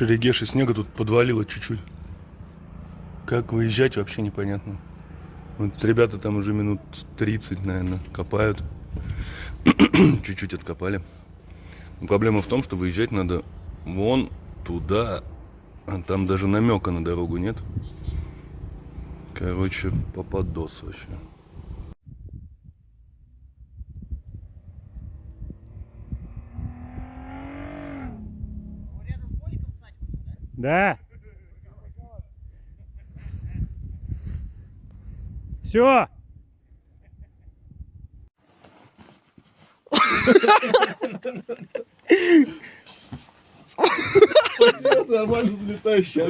В Шерегеше снега тут подвалило чуть-чуть. Как выезжать, вообще непонятно. Вот ребята там уже минут 30, наверное, копают. Чуть-чуть откопали. Но проблема в том, что выезжать надо вон туда. А там даже намека на дорогу нет. Короче, попадос вообще. Да. Все. Нормально взлетающая.